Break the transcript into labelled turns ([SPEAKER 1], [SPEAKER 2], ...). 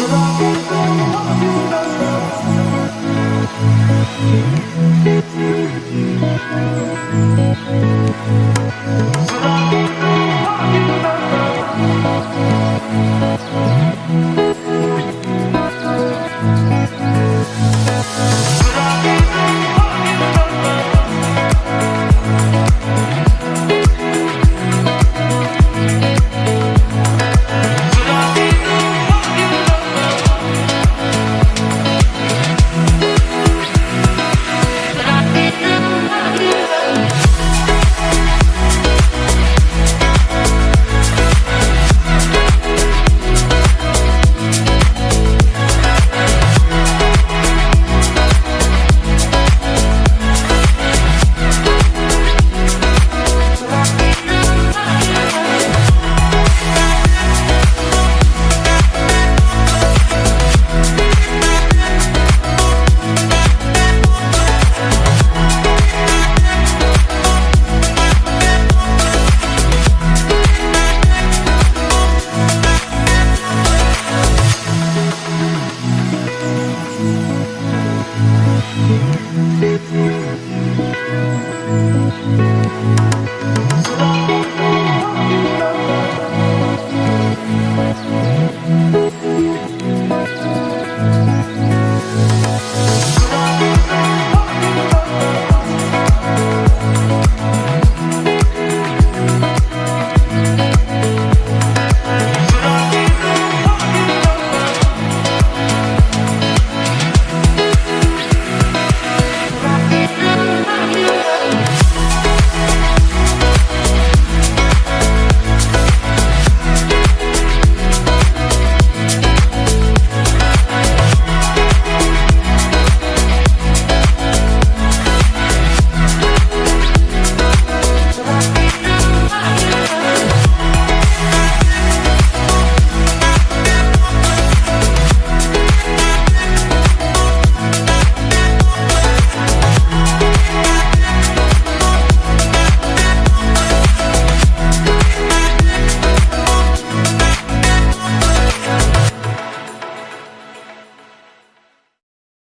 [SPEAKER 1] Should I